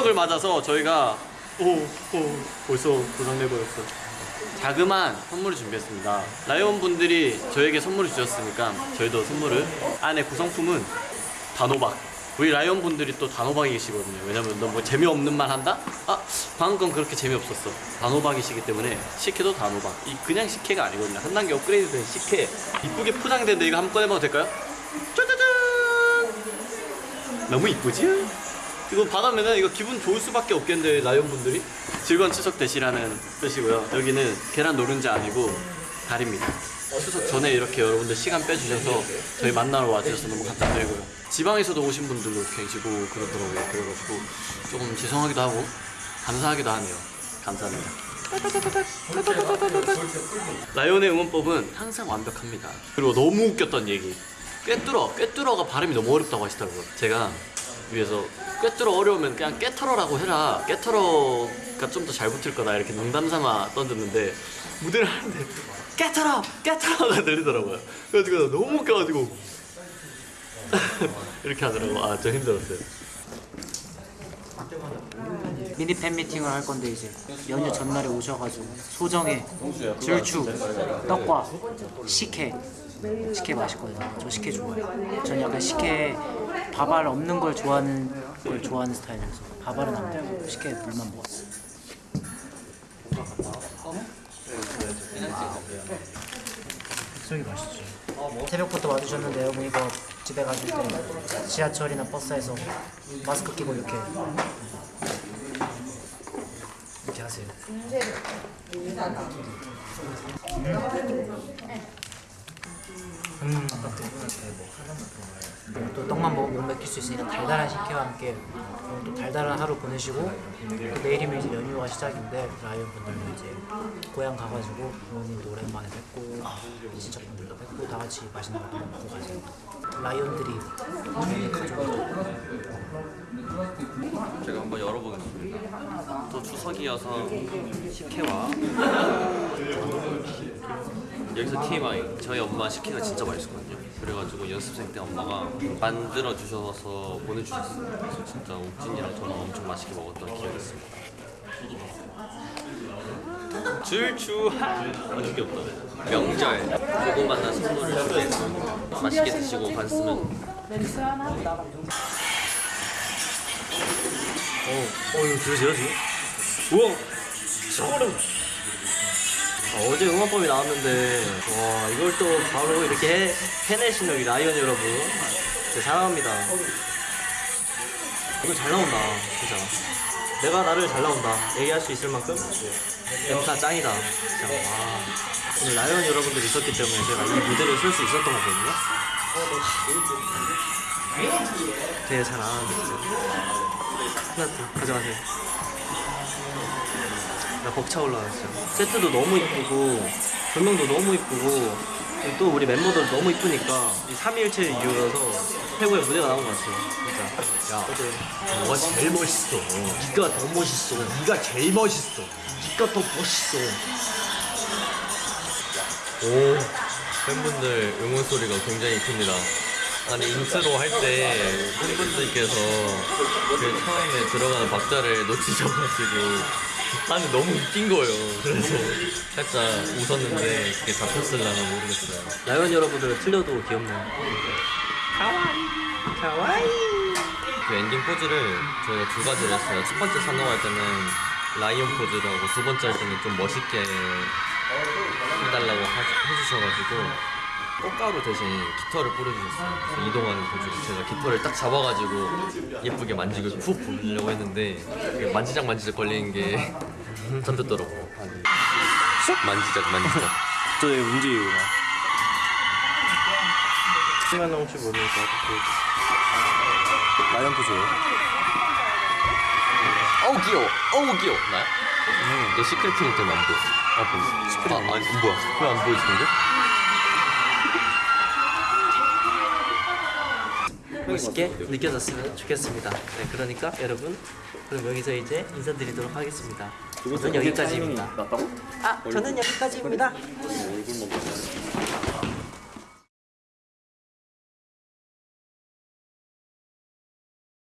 추석을 맞아서 저희가 오, 오 벌써 고장내 버렸어. 자그마한 선물을 준비했습니다. 라이온 분들이 저에게 선물을 주셨으니까 저희도 선물을. 안에 구성품은 단호박. 우리 라이온 분들이 또 단호박이시거든요. 왜냐면 너 뭐 재미없는 말 한다? 아 방금 건 그렇게 재미없었어. 단호박이시기 때문에 식혜도 단호박. 이 그냥 식혜가 아니거든요. 한 단계 업그레이드 된 식혜. 이쁘게 포장된데 이거 한번 꺼내봐도 될까요? 짜자잔! 너무 이쁘지? 이거 받으면은 이거 기분 좋을 수밖에 없겠는데 라이온 분들이? 즐거운 추석 되시라는 뜻이고요. 여기는 계란 노른자 아니고 달입니다. 추석 전에 이렇게 여러분들 시간 빼주셔서 저희 만나러 와주셔서 너무 감사드리고요. 지방에서도 오신 분들도 계시고 그러더라고요. 그래가지고 조금 죄송하기도 하고 감사하기도 하네요. 감사합니다. 라이온의 응원법은 항상 완벽합니다. 그리고 너무 웃겼던 얘기. 꿰뚫어 꿰뚫어가 발음이 너무 어렵다고 하시더라고요. 제가 위에서 꿰뚫어 어려우면 그냥 깨털어라고 해라. 깨털어가 좀 더 잘 붙을 거다. 이렇게 농담삼아 던졌는데 무대를 하는데 깨털어 깨털어가 들리더라고요. 그래가지고 너무 웃겨가지고 이렇게 하더라고. 아좀 힘들었어요. 미니 팬미팅을 할 건데 이제 연휴 전날에 오셔가지고 소정의 줄추 떡과 식혜 식혜 맛있거든요 저 식혜 좋아해요 전 약간 식혜 밥알 없는 걸 좋아하는 걸 좋아하는 스타일이라서 밥알은 안 먹고 식혜 물만 먹었어요 백석이 맛있지 새벽부터 와주셨는데요 뭐 이거 집에 가실 때 지하철이나 버스에서 마스크 끼고 이렇게 이렇게 하세요. 음. 그리고 또 떡만 먹으면 못 맥힐 수 있으니까 달달한 식혜와 함께 또 달달한 하루 보내시고 또 내일이면 이제 연휴가 시작인데 라이언 분들도 이제 고향 가가지고 부모님도 오랜만에 뵙고 친척분들도 뵙고 다 같이 맛있는 것도 먹고 가세요. 라이언들이 저희 가족이죠. 제가 한번 열어보겠습니다. 또 추석이어서 식혜와 여기서 TMI 저희 엄마 식 혜가 진짜 맛있거든요. 그래가지고 연습생 때 엄마가 만들어 주셔서 보내주셨어요. 그래서 진짜 옥진이랑 저는 엄청 맛있게 먹었던 기억이 있습니다. 줄추한 아주 귀엽다. 명절 고구마나 선물을 준비했습니다. 맛있게 드시고 봤으면 어, 어 이거 들으세요 지금? 우와! 소름! 아, 어제 응원법이 나왔는데. 와 이걸 또 바로 이렇게 해, 해내시는 우리 라이언 여러분. 진짜 사랑합니다. 이거 잘 나온다 진짜. 내가 나를 잘 나온다. 얘기할 수 있을 만큼? 엠카 짱이다. 진짜 와. 오늘 라이언 여러분들 있었기 때문에 제가 이 무대를 쓸 수 있었던 거거든요. 되게 잘 아는데. 진짜 플라트 가져가세요 나 벅차 올라왔어요 세트도 너무 이쁘고 조명도 너무 이쁘고 또 우리 멤버들 너무 이쁘니까 이 3일째 이유라서 최고의 무대가 나온 것 같아요 진짜 야 너가 제일 멋있어. 네가 더 멋있어. 네가 제일 멋있어. 네가 더 멋있어. 오 팬분들 응원 소리가 굉장히 큽니다. 아니 인트로 할 때 팬분들께서 그 처음에 들어가는 박자를 놓치셔가지고 아니 너무 웃긴 거예요. 그래서 살짝 웃었는데 그게 잡혔을라나 모르겠어요. 라이언 여러분들은 틀려도 귀엽네요 그 엔딩 포즈를 저희가 두 가지를 했어요. 첫 번째 사녹할 때는 라이온 포즈라고 두 번째 할 때는 좀 멋있게 해달라고 하- 해주셔가지고 꽃가루 대신 깃털을 뿌려주셨어요. 그래서 이동하는 포즈로 제가 깃털을 딱 잡아가지고 예쁘게 만지고 후 불려고 했는데 그게 만지작 만지작 걸리는 게 잡혔더라고. 만지작 만지작. 저 움직이구나 시간 혹시 모르니까 라이언 포즈예요 어우 귀여워. 어우 귀여워. 나야? 너 시크릿 트윈 때문에 안 보여. 아 보여. 시크릿 아, 아니 뭐야? 왜 안 보여주는데? 멋있게 느껴졌으면 좋겠습니다. 네, 그러니까 여러분, 그럼 여기서 이제 인사드리도록 하겠습니다. 저는 여기까지입니다. 아, 저는 여기까지입니다.